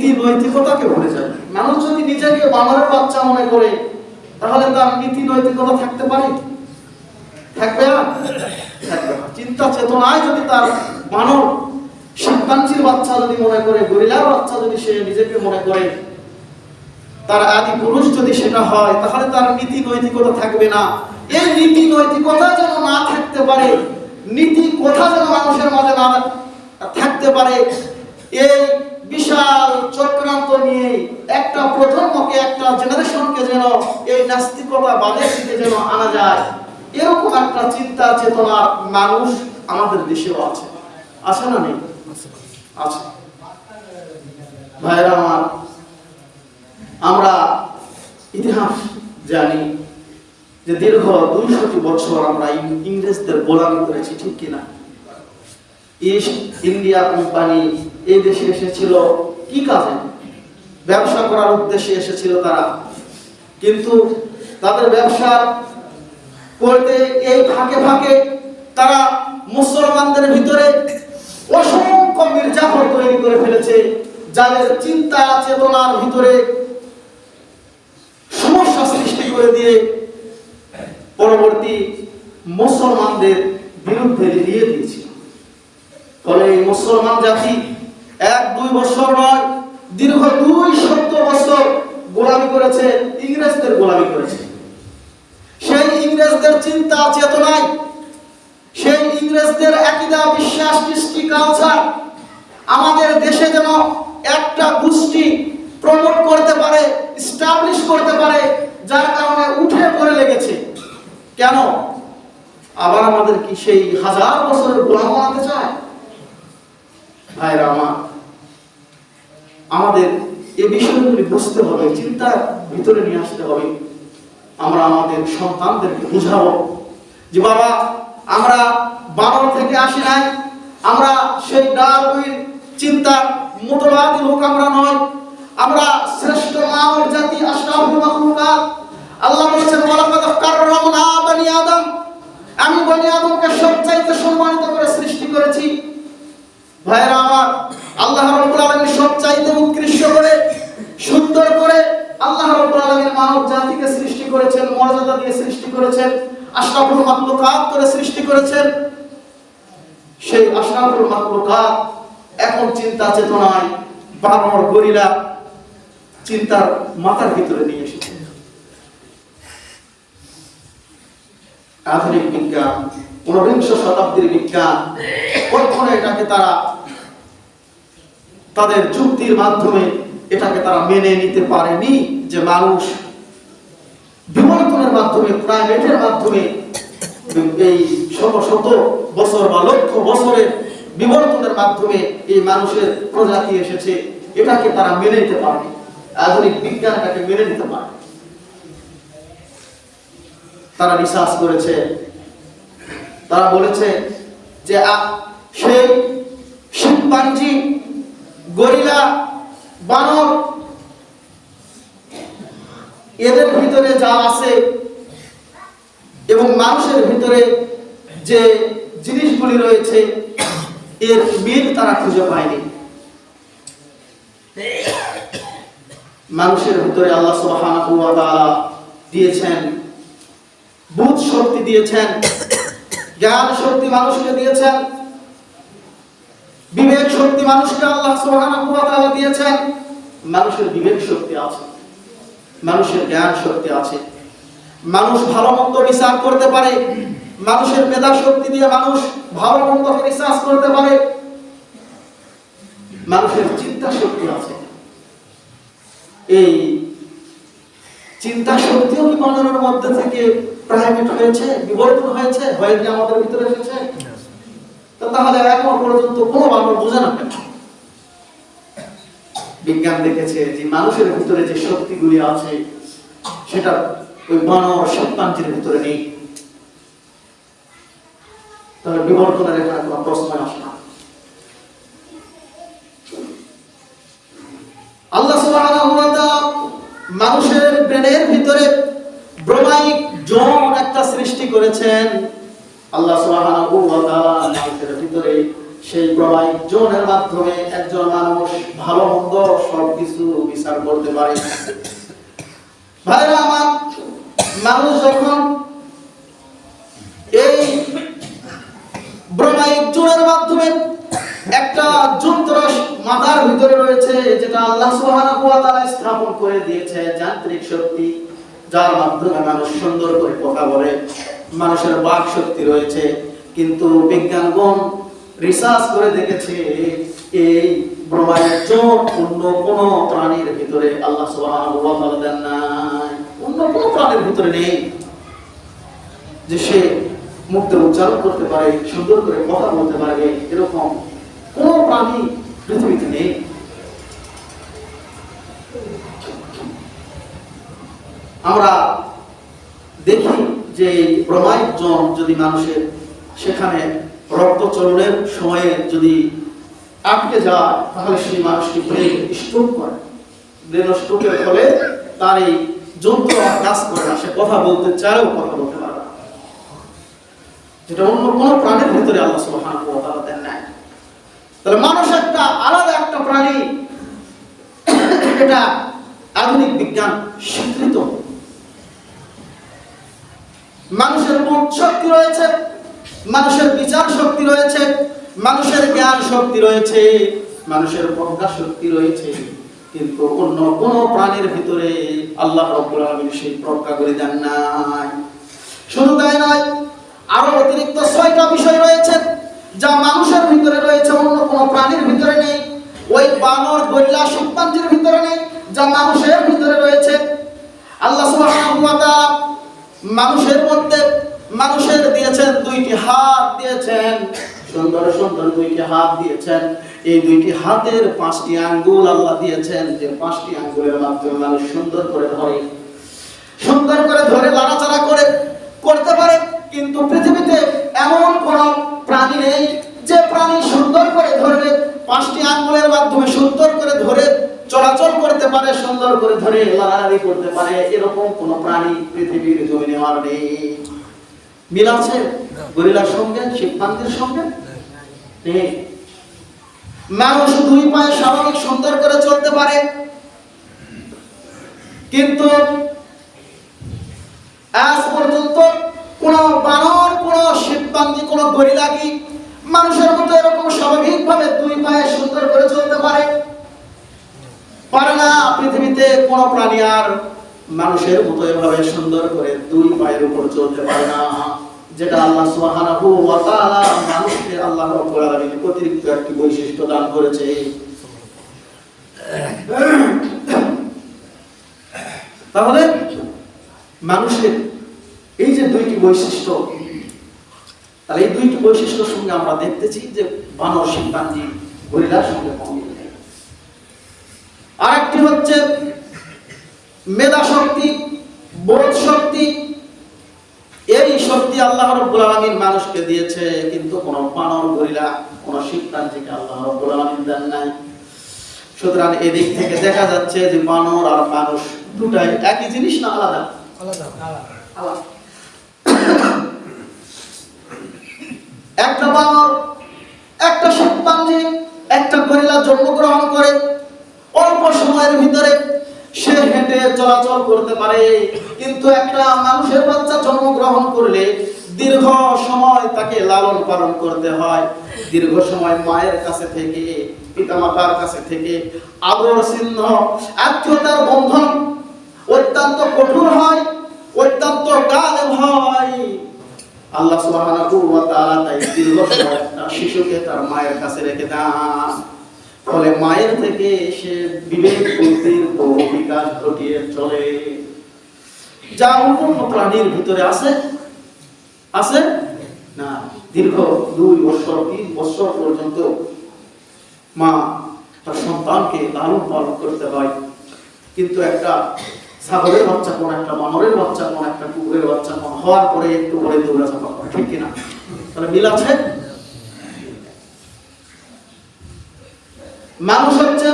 নীতি নৈতিকতাকে ভুলে যাবে মানুষ যদি নিজেকে বানরের বাচ্চা মনে করে, তাহলে তার নীতি নৈতিকতা থাকতে পারে? থাকবে না? চিন্তা চেতনায় যদি তার মানব শিম্পাঞ্জির বাচ্চা যদি মনে করে, গরিলার বাচ্চা যদি সে নিজেকে মনে করে, তার আদি পুরুষ যদি সেটা হয়, তাহলে তার নীতি নৈতিকতা থাকবে না। এই নীতি নৈতিকতা যেন না থাকতে পারে, নীতি কথা যেন মানুষের মাঝে না থাকতে পারে এই বিশাল প্রজন্মকে একটা জেনারেশনকে যেন এই নাস্তিকতা বাদের দিকে যেন আনা যায়, এরকম একটা চিন্তা চেতনা মানুষ আমাদের দেশেও আছে। আছে না নেই? আছে। ভাইরা আমার, আমরা ইতিহাস জানি যে দীর্ঘ দুইশত বছর আমরা ইংরেজদের গোলামি করেছি, ঠিক কিনা? ইস্ট ইন্ডিয়া কোম্পানি এই দেশে এসেছিল, কি কাজে? ব্যবসা করার উদ্দেশ্যে এসেছিল তারা। কিন্তু তাদের ব্যবসা করতে এই ফাঁকে ফাঁকে তারা মুসলমানদের ভিতরে অসংখ্য মির্জাফর তৈরি করে ফেলেছে, যাদের চিন্তা, চেতনার ভিতরে সমস্যা সৃষ্টি করে দিয়ে পরবর্তী মুসলমানদের বিরুদ্ধে লিয়ে দিয়েছিল ফলে এই মুসলমান জাতি এক দুই বছর নয় দীর্ঘ দুই শত বছর গোলামি করেছে, ইংরেজদের গোলামি করেছে। সেই ইংরেজদের চিন্তা, চেতনায়, সেই ইংরেজদের একইদা বিশ্বাস, কৃষ্টি কালচার আমাদের দেশে যেন একটা গোষ্ঠী প্রমোট করতে পারে স্টাবলিশ করতে পারে, যার কারণে উঠে পড়ে লেগেছে। কেন? আবার আমাদের কি সেই হাজার বছরের গোলাম বানাতে চায়? ভাইরা আমার আমাদের এ বিষয়গুলি বুঝতে হবে, চিন্তার ভিতরে নিয়ে আসতে হবে। আমরা আমাদের সন্তানদেরকে বুঝাবো যে, বাবা, আমরা বানর থেকে আসি নাই, আমরা সেই ডারউইন চিন্তার মতবাদী লোক আমরা নয় আমরা শ্রেষ্ঠ মানব জাতি আশরাফুল মাখলুকাত। আল্লাহ বলেছেন, ওয়ালাকাদ কাররামনা বনি আদম। আমি বনি আদমকে সবচাইতে সম্মানিত করে সৃষ্টি করেছি। ভাইরা আমার, আল্লাহ রাব্বুল সবচাইতে উৎকৃষ্ট করে, সুন্দর করে আল্লাহ রাব্বুল মানব জাতিকে সৃষ্টি করেছেন, মর্যাদা দিয়ে সৃষ্টি করেছেন, আশরাফুল মাখলুকাত করে সৃষ্টি করেছেন। সেই আশরাফুল মাখলুকাত এখন চিন্তা চেতনায় বানর, গরিলা চিন্তার মাথার ভিতরে নিয়ে এসেছে। আধুনিক বিজ্ঞান, ঊনবিংশ শতাব্দীর বিজ্ঞান, কখনো এটাকে তারা তাদের যুক্তির মাধ্যমে এটাকে তারা মেনে নিতে পারেনি যে মানুষ বিবর্তনের মাধ্যমে, প্রাইভেটের মাধ্যমে এই শত শত বছর বা লক্ষ বছরের বিবর্তনের মাধ্যমে এই মানুষের প্রজাতি এসেছে, এটাকে তারা মেনে নিতে পারেনি। আধুনিক বিজ্ঞান এটাকে মেনে নিতে পারে তারা রিসার্চ করেছে, তারা বলেছে যে সেই শিম্পাঞ্জি গরিলা, বানর, এদের ভিতরে যা আছে এবং মানুষের ভিতরে যে জিনিসগুলি রয়েছে, এর মিল তারা খুঁজে পায়নি। মানুষের ভিতরে আল্লাহ তাআলা দিয়েছেন, বুধ শক্তি দিয়েছেন, জ্ঞান শক্তি মানুষকে দিয়েছেন, বিবেক শক্তি মানুষকে আল্লাহ তাআলা দিয়েছেন। মানুষের বিবেক শক্তি আছে, মানুষের জ্ঞান শক্তি আছে। মানুষ ভালো মন্দ রিসার্চ করতে পারে, মানুষের মেধা শক্তি দিয়ে মানুষ ভালো মন্দকে রিসার্চ করতে পারে। মানুষের চিন্তা শক্তি আছে। এই চিন্তা শক্তিও কি মানুষের মধ্যে থেকে প্রাইভেট হয়েছে, বিবর্তন হয়েছে হয়ে আমাদের ভিতরে এসেছে? তাহলে এখন পর্যন্ত কোনো মানুষ বোঝে না। বিজ্ঞান দেখেছে যে মানুষের ভিতরে যে শক্তিগুলি আছে, সেটা ওই বানর সত্তান্তির ভিতরে নেই। তাহলে বিবর্তনের এখানে কোনো প্রশ্ন আসে না। আল্লাহ মানুষের ব্রেনের ভিতরে ব্রহ্মাইক জোন একটা সৃষ্টি করেছেন। আল্লাহ মানুষের ভিতরে সেই মাধ্যমে একজন মানুষ ভালো মন্দ সবকিছু বিচার করতে পারে। ভাইরা আমার, মানুষ যখন এই একটা যন্ত্র মাথার ভিতরে রয়েছে, যেটা আল্লাহ স্থাপন করে দিয়েছে, যান্ত্রিক শক্তি, যার মাধ্যমে মানুষ সুন্দর করে কথা বলে। মানুষের বাক শক্তি রয়েছে, কিন্তু বিজ্ঞানগণ রিসার্চ করে দেখেছে, এই ব্রহ্মায়িক জোন অন্য কোনো প্রাণীর ভিতরে আল্লাহ দেন নাই। অন্য কোনো প্রাণীর ভিতরে নেই। যে সে মুক্ত উচ্চারণ করতে পারে, সুন্দর করে কথা বলতে পারবে, এরকম কোন প্রাণী পৃথিবীতে নেই। আমরা যে প্রমায়িক জন যদি মানুষের সেখানে রক্তচলনের সময়ে যদি আটকে যায়, তাহলে সেই মানুষটি ব্রেন স্ট্রোক করে। ব্রেন স্ট্রোকের ফলে তার এই যন্ত্র কাজ করে না। সে কথা বলতে চাইলেও কথা বলতে পারে যেটা অন্য কোনো প্রাণীর ভিতরে আল্লাহ সুবহানাহু ওয়া দেন নাই। তাহলে মানুষ একটা আলাদা একটা প্রাণী এটা আধুনিক বিজ্ঞান স্বীকৃত মানুষের বোধ শক্তি রয়েছে, মানুষের বিচার শক্তি রয়েছে, মানুষের জ্ঞান শক্তি রয়েছে, মানুষের প্রজ্ঞা শক্তি রয়েছে। কিন্তু অন্য কোন প্রাণীর ভিতরে আল্লাহ রব্বুল আলামিন সেই প্রজ্ঞা করে দেন নাই। শুধু তাই নয়, আরও অতিরিক্ত ছয়টা বিষয় রয়েছে যা মানুষের ভিতরে রয়েছে, অন্য কোনো প্রাণীর ভিতরে নেই। ওই বানর, গরিলা শিম্পাঞ্জির ভিতরে নেই, যা মানুষের ভিতরে রয়েছে। আল্লাহ সুবহানাহু ওয়া তাআলা মানুষের মধ্যে মানুষের দিয়েছেন দুইটি হাত দিয়েছেন। সুন্দর সুন্দর দুইটি হাত দিয়েছেন। এই দুইটি হাতের পাঁচটি আঙ্গুল আল্লাহ দিয়েছেন। যে পাঁচটি আঙ্গুলের মাধ্যমে মানুষ সুন্দর করে ধরে। সুন্দর করে ধরে, লাড়াচাড়া করে, করতে পারে। কিন্তু পৃথিবীতে এমন কোন প্রাণী নেই যে প্রাণী সুন্দর করে ধরবে, পাঁচটি আঙ্গুলের মাধ্যমে সুন্দর করে ধরে চলাচল করতে পারে, সুন্দর করে ধরে লাড়ালাড়ি করতে পারে, এরকম কোন প্রাণী পৃথিবীর জমিনে আর নেই। মিল আছে? গরিলার সঙ্গে শিবপান্তির সঙ্গে? মানুষ দুই পায়ে স্বাভাবিক সুন্দর করে চলতে পারে। কিন্তু আজ পর্যন্ত কোন বানর, কোন শিবপান্তি কোন গরিলা কি মানুষের মতো এরকম স্বাভাবিকভাবে দুই পায়ে সুন্দর করে চলতে পারে? পারে না পৃথিবীতে কোন প্রাণী আর মানুষের মতো এভাবে সুন্দর করে দুই পায়ের উপর চলতে পারে না, যেটা আল্লাহ সুবহানাহু ওয়া তাআলা মানুষকে আল্লাহ রাব্বুল আলামিন অতিরিক্ত একটি বৈশিষ্ট্য দান করেছে তাহলে মানুষের এই যে দুইটি বৈশিষ্ট্য, তাহলে এই দুইটি বৈশিষ্ট্যের সঙ্গে আমরা দেখতেছি যে বানর শিম্পাঞ্জি গরিলার সঙ্গে। আরেকটি হচ্ছে মেধা শক্তি বোধ শক্তি। এই শক্তি আল্লাহ রব্বুল আলামিন মানুষকে দিয়েছে কিন্তু কোন বানর গরিলা কোন শিবপ্রাঞ্জিকে আল্লাহ রব্বুল আলামিন দেন নাই। সুতরাং এদিক থেকে দেখা যাচ্ছে যে বানর আর মানুষ দুটাই একই জিনিস না আলাদা? আলাদা। একটা বানর একটা শিবপাঞ্জি একটা গরিলা জন্মগ্রহণ করে অল্প সময়ের ভিতরে সে হেঁটে চলাচল করতে পারে। কিন্তু একটা মানুষের বাচ্চা জন্মগ্রহণ করলে দীর্ঘ সময় তাকে লালন পালন করতে হয়। দীর্ঘ সময় মায়ের কাছে থেকে, পিতামাতার কাছে থেকে আদর চিহ্ন আত্মীয়তার বন্ধন অত্যন্ত কঠোর হয়, অত্যন্ত গালে হয়। আল্লাহ সুবহানাহু ওয়া তাআলা তাই দীর্ঘ সময় শিশুকে তার মায়ের কাছে রেখে দেন। ফলে মায়ের থেকে সে বিবেক বুদ্ধির বহু বিকাশ ঘটিয়ে চলে। যা অন্য প্রাণীর ভিতরে আছে আছে না? দীর্ঘ দুই বছর তিন বছর পর্যন্ত মা তার সন্তানকে লালন পালন করতে হয়। কিন্তু একটা ছাগলের বাচ্চা কোন, একটা বানরের বাচ্চা কোন, একটা কুকুরের বাচ্চা কোন, হওয়ার পরে একটু পরে দৌড়া চাপা করে, ঠিক কিনা? তাহলে মিল আছে? মানুষ হচ্ছে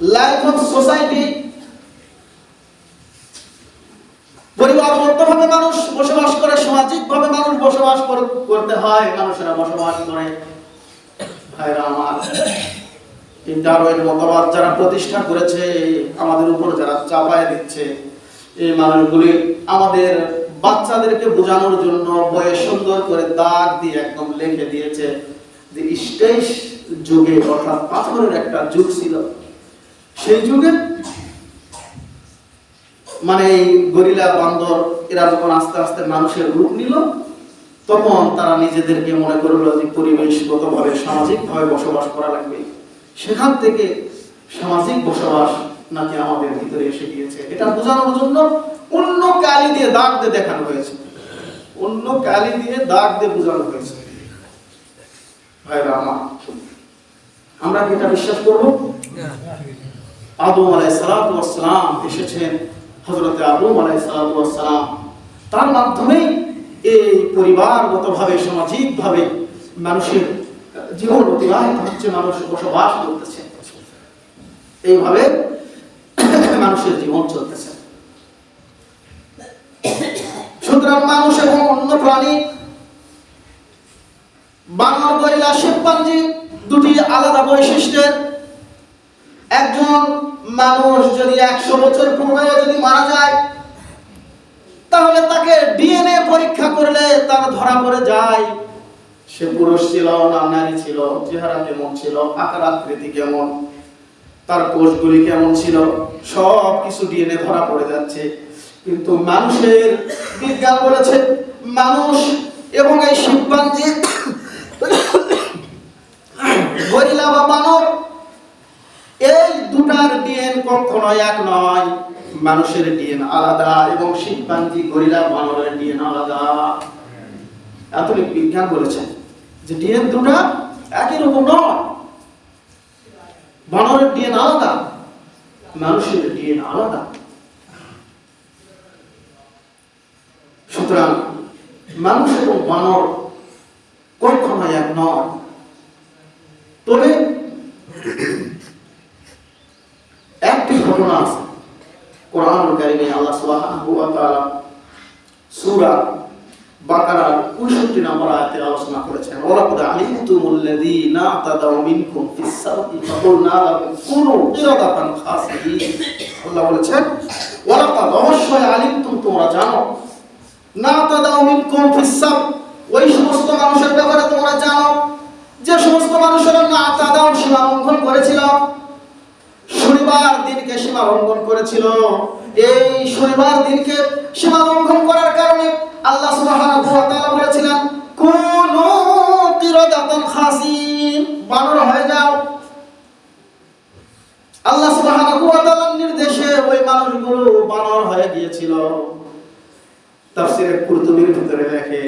লাইফ অফ সোসাইটি মানুষ বসবাস করে মানুষ বসবাস করতে হয়, মানুষেরা বসবাস করে। মতবাদ যারা প্রতিষ্ঠা করেছে, আমাদের উপর যারা চাপায় দিচ্ছে, এই মানুষগুলি আমাদের বাচ্চাদেরকে বোঝানোর জন্য বইয়ে সুন্দর করে দাগ দিয়ে একদম লিখে দিয়েছে যে যুগে, অর্থাৎ পাথরের একটা যুগ ছিল। সেই যুগে মানে এই গরিলা বান্দর, এরা যখন আস্তে আস্তে মানুষের রূপ নিল, তখন তারা নিজেদেরকে মনে করল যে পরিবেশগতভাবে সামাজিকভাবে বসবাস করা লাগবে। সেখান থেকে সামাজিক বসবাস নাকি আমাদের ভিতরে এসে গিয়েছে। এটা বোঝানোর জন্য অন্য কালি দিয়ে দাগ দিয়ে দেখানো হয়েছে। অন্য কালি দিয়ে দাগ দিয়ে বোঝানো হয়েছে। ভাইরা আমার আমরা কি এটা বিশ্বাস করব? আদম আলাই সালাম এসেছেন হজরতে আদম আলাই সালাম। তার মাধ্যমেই এই পরিবারগতভাবে, সামাজিকভাবে মানুষের জীবন অতিবাহিত হচ্ছে, মানুষ বসবাস করতেছে। এইভাবে মানুষের জীবন চলতেছে। সুতরাং মানুষ এবং অন্য প্রাণী বানর গরিলা শিবপাঞ্জি দুটি আলাদা বৈশিষ্ট্যের। একজন মানুষ যদি একশো বছর পূর্বে যদি মারা যায়, তাহলে তাকে ডিএনএ পরীক্ষা করলে তার ধরা পড়ে যায়। সে পুরুষ ছিল না, নারী ছিল, চেহারা কেমন ছিল, আকার, আকৃতি কেমন, তার কোষগুলি কেমন ছিল, সব কিছু ডিএনএ ধরা পড়ে যাচ্ছে। কিন্তু মানুষের বিজ্ঞান বলেছে, মানুষ এবং এই শিবপাঞ্জি গরিলা বা বানর এই দুটার ডিএন কখনো এক নয়। মানুষের ডিএন আলাদা এবং শিবপাঞ্জি গরিলা বানরের ডিএন আলাদা। আধুনিক বিজ্ঞান বলেছেন যে ডিএন দুটা একই রকম নয়। বানরের ডিএন আলাদা, মানুষের ডিএন আলাদা। সুতরাং মানুষ এবং বানর কখনো এক নয়। তবে একটি ঘটনা আছে? কোরআন কারিমে আল্লাহ সুবহানাহু ওয়া তাআলা সূরা বাকারার 69 নম্বর আয়াতে আলোচনা করেছেন। ওয়ালাকাদ আলিমতুমুল্লাযীনা তাদাউ মিনকুম ফিস সাবতি ফাকুলনা লাহুম কুনু কিরাদাতান খাসিঈন আল্লাহ বলেছেন, ওয়ালাকাদ অবশ্যই আলিমতুম, তোমরা জানো, না তাদাউ মিনকুম ফিস সাব ওই সমস্ত মানুষের ব্যাপারে তোমরা জানো, যে সমস্ত মানুষেরা না তাদাউ সীমা লঙ্ঘন করেছিল শনিবার দিনকে সীমা লঙ্ঘন করেছিল। এই শনিবার দিনকে সীমা লঙ্ঘন করার কারণে আল্লাহ বলেছিলেন, কুনু বানর হয়ে যাও। আল্লাহ সুবহানাহু ওয়া তাআলার নির্দেশে ওই মানুষগুলো বানর হয়ে গিয়েছিল। কুরতুবীর ভিতরে লেখে,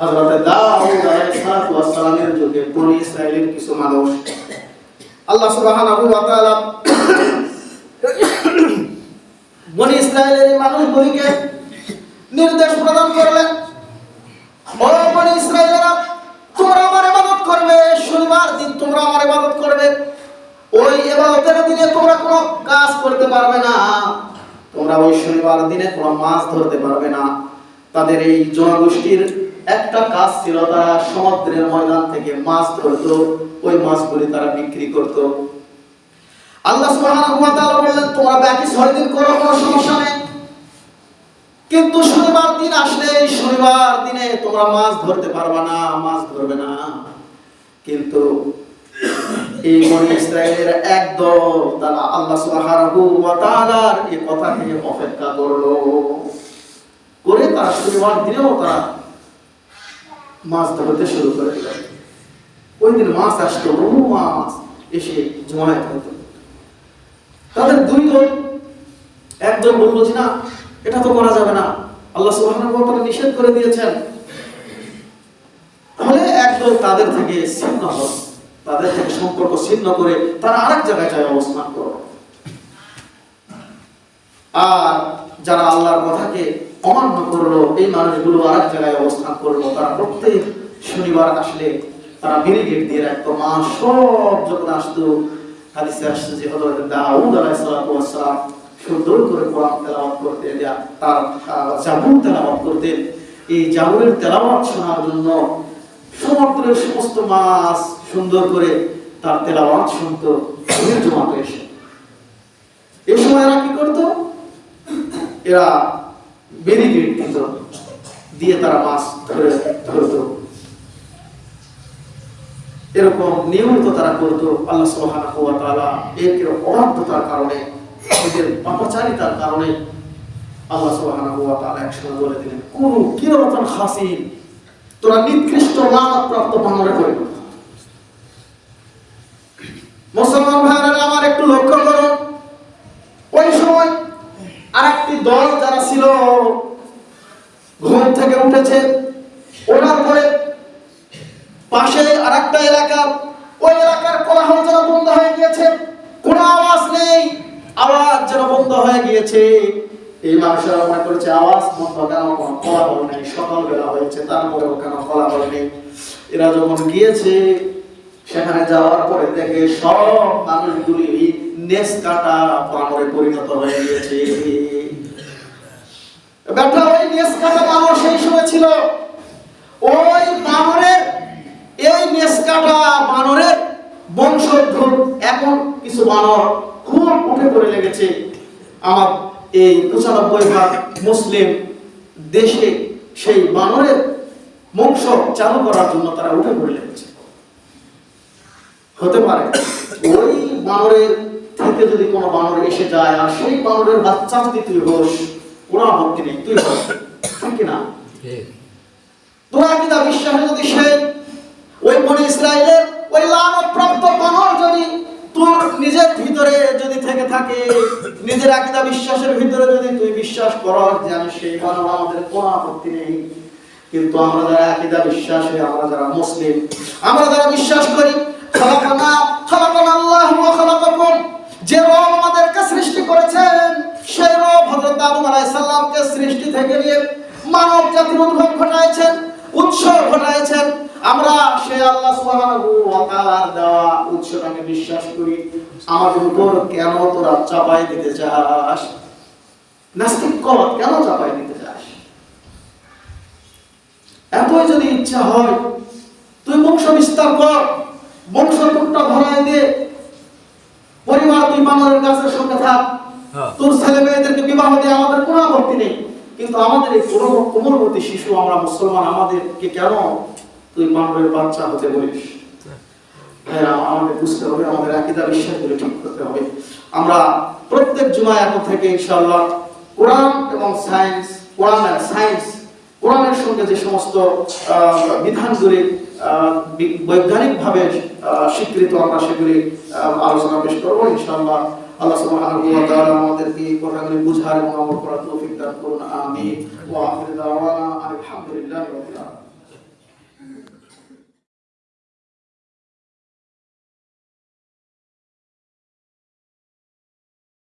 হযরত দাউদ আলাইহিস যুগে বনি কিছু মানুষ আল্লাহ সুবহানাহু মানুষগুলিকে নির্দেশ প্রদান করলেন তোমরা করবে, শনিবার দিন তোমরা করবে। ওই দিনে তোমরা কোনো কাজ করতে পারবে না। তোমরা ওই দিনে কোনো মাছ ধরতে পারবে না। তাদের এই জনগোষ্ঠীর একটা কাজ ছিল, তারা সমুদ্রের ময়দান থেকে মাছ ধরতো, ওই মাছগুলি তারা বিক্রি করত। আল্লাহ বললেন, তোমরা ছয় দিন করো, কোনো সমস্যা নেই। কিন্তু শনিবার দিন আসলে শনিবার দিনে তোমরা মাছ ধরতে পারবে না, মাছ ধরবে না। কিন্তু এই বনি ইসরায়েলের একদল তারা আল্লাহ সুবহানাহু ওয়া অপেক্ষা করল। করে তারা শনিবার দিনেও তারা মাছ ধরতে শুরু করে ওই দিন মাছ আসতো বহু মাছ এসে জমায়েত হতো। তাদের দুই দল একদল বলল যে না এটা তো করা যাবে না। আল্লাহ সুবহানাহু নিষেধ করে দিয়েছেন। তাহলে একদল তাদের থেকে ছিন্ন হল। তাদের থেকে সম্পর্ক ছিন্ন করে তারা আরেক জায়গায় যায় অবস্থান করো আর যারা আল্লাহর কথাকে অমান্য করল, এই মানুষগুলো আরেক জায়গায় অবস্থান করল। তারা প্রত্যেক শনিবার আসলে তারা ব্যারিকেড দিয়ে রাখতো। মা, সব যখন আসতো, হাদিসে আসছে যে দাউদ আলাইহিস সালাতু ওয়াস সালাম সুন্দর করে কোরআন তেলাওয়াত করতে তার জাবুর তেলাওয়াত করতেন। এই জাগরের তেলাওয়াত শোনার জন্য সমুদ্রের সমস্ত মাছ সুন্দর করে তার তেলাওয়াত শুনতো জমাত এসে। এই সময় এরা কি করতো? এরা ব্যারিকেড দিত দিয়ে তারা মাছ ধরে, ধরতো এরকম নিয়মিত তারা করতো, আল্লাহ সুবহানাহু ওয়া তাআলা এর অবাধ্যতার কারণে, এদের পাপাচারিতার কারণে আল্লাহ সুবহানাহু ওয়া তাআলা একসময় বলে দিলেন, কোন কিরমতন খাসিন, তোরা নিকৃষ্ট লানত প্রাপ্ত বানরে হ। মুসলমান ভাইরা আমার একটু লক্ষ্য করুন ওই সময় আরেকটি দল যারা ঘুম থেকে উঠেছে। ওঠার পরে পাশে আরেকটা এলাকা। ওই এলাকার কোলাহল যেন বন্ধ হয়ে গিয়েছে। কোনো আওয়াজ নেই। আওয়াজ যেন বন্ধ হয়ে গিয়েছে। এই মানুষেরা মনে করেছে, আওয়াজ বন্ধ কেন? কোনো নেই। সকালবেলা হয়েছে কেন নেই? এরা যখন গিয়েছে, সেখানে যাওয়ার পরে দেখে সব মানুষগুলি নেস কাটা পরিণত হয়ে গিয়েছে। ব্যাটা ওই নেস কাটা মানুষ সেই সময় ছিল। ওই বানরের, এই নেসকাটা বানরের এখন কিছু বানর খুব উঠে পড়ে লেগেছে। আমার এই পঁচানব্বই ভাগ মুসলিম দেশে সেই বানরের বংশ চালু করার জন্য তারা উঠে পড়ে লেগেছে। হতে পারে ওই বানরের থেকে যদি কোনো বানর এসে যায় আর সেই বানরের বাচ্চা যদি তুই হোস ওরা আপত্তি নেই? তুই হোস ঠিক কিনা তোরা কিনা বিশ্বাসে যদি সে ওই বনে ইসরায়েলের ওই লানত প্রাপ্ত বানর যদি তোর নিজের ভিতরে যদি থেকে থাকে নিজের আকিদা বিশ্বাসের ভিতরে যদি তুই বিশ্বাস করস যে আমি সেই বানর আমাদের কোনো আপত্তি নেই। কিন্তু আমরা যারা আকিদা বিশ্বাসে আমরা যারা মুসলিম আমরা যারা বিশ্বাস করি খালাকানা খালাকানা আল্লাহ খালাকাকুম যে রব আমাদেরকে সৃষ্টি করেছেন। সেই রব হযরত আদম আলাইহিস সালামকে সৃষ্টি থেকে নিয়ে মানব জাতির উদ্ভব ঘটাইছেন উৎস ঘটাইছেন। আমরা সে আল্লাহ সুবহানাহু ওয়া তাআলার দেওয়া উৎসটাকে বিশ্বাস করি। আমাদের উপর কেন তোরা চাপাই দিতে চাস? নাস্তিক কর কেন চাপাই দিতে চাস? এতই যদি ইচ্ছা হয়, তুই বংশ বিস্তার কর, বংশ টুকটা ভরায় দে। পরিবার তুই বানরের গাছের সঙ্গে থাক। তোর ছেলে মেয়েদেরকে বিবাহ দিয়ে আমাদের কোনো আপত্তি নেই। কিন্তু আমাদের এই কোমল- কোমলবতী শিশু আমরা মুসলমান, আমাদেরকে কেন তুই বানরের বাচ্চা হতে বলিস? হ্যাঁ বিধানগুলি বৈজ্ঞানিকভাবে স্বীকৃত আমরা সেগুলি আলোচনা পেশ করব ইনশাআল্লাহ। আল্লাহ সুবহানাহু ওয়া তাআলা আমাদেরকে এই কথাগুলি বুঝার এবং আমল করার তৌফিক দান করুন, আমিন। ওয়া আখির দাওয়ানা আলহামদুলিল্লাহি রাব্বিল আলামিন।